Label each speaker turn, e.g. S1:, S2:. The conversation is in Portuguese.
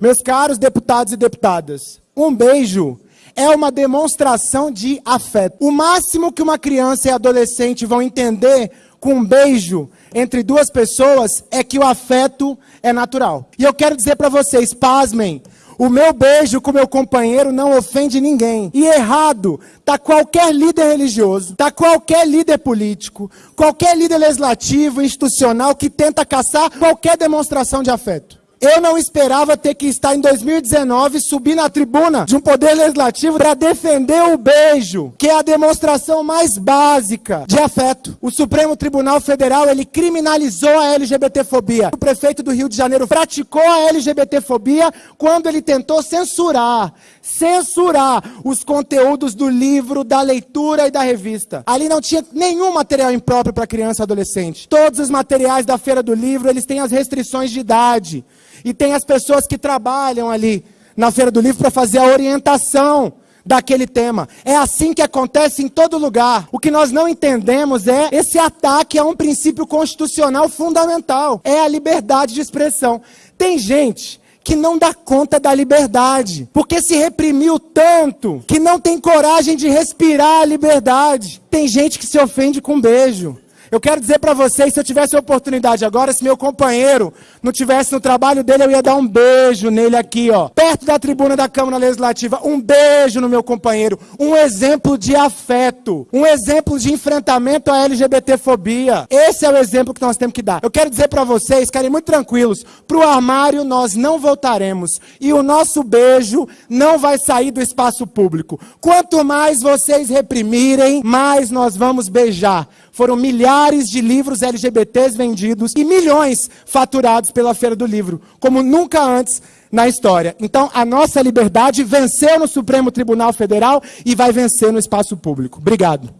S1: Meus caros deputados e deputadas, um beijo é uma demonstração de afeto. O máximo que uma criança e adolescente vão entender com um beijo entre duas pessoas é que o afeto é natural. E eu quero dizer para vocês, pasmem, o meu beijo com meu companheiro não ofende ninguém. E errado tá qualquer líder religioso, tá qualquer líder político, qualquer líder legislativo, institucional que tenta caçar qualquer demonstração de afeto. Eu não esperava ter que estar em 2019 subir na tribuna de um poder legislativo para defender o beijo, que é a demonstração mais básica de afeto. O Supremo Tribunal Federal, ele criminalizou a LGBTfobia. O prefeito do Rio de Janeiro praticou a LGBTfobia quando ele tentou censurar, censurar os conteúdos do livro, da leitura e da revista. Ali não tinha nenhum material impróprio para criança e adolescente. Todos os materiais da Feira do Livro, eles têm as restrições de idade. E tem as pessoas que trabalham ali na Feira do Livro para fazer a orientação daquele tema. É assim que acontece em todo lugar. O que nós não entendemos é esse ataque a um princípio constitucional fundamental. É a liberdade de expressão. Tem gente que não dá conta da liberdade, porque se reprimiu tanto que não tem coragem de respirar a liberdade. Tem gente que se ofende com um beijo. Eu quero dizer para vocês, se eu tivesse a oportunidade agora, se meu companheiro não tivesse no trabalho dele, eu ia dar um beijo nele aqui, ó, perto da tribuna da Câmara Legislativa, um beijo no meu companheiro, um exemplo de afeto, um exemplo de enfrentamento à LGBTfobia. Esse é o exemplo que nós temos que dar. Eu quero dizer para vocês, ficarem muito tranquilos, pro armário nós não voltaremos e o nosso beijo não vai sair do espaço público. Quanto mais vocês reprimirem, mais nós vamos beijar. Foram milhares de livros LGBTs vendidos e milhões faturados pela Feira do Livro, como nunca antes na história. Então, a nossa liberdade venceu no Supremo Tribunal Federal e vai vencer no espaço público. Obrigado.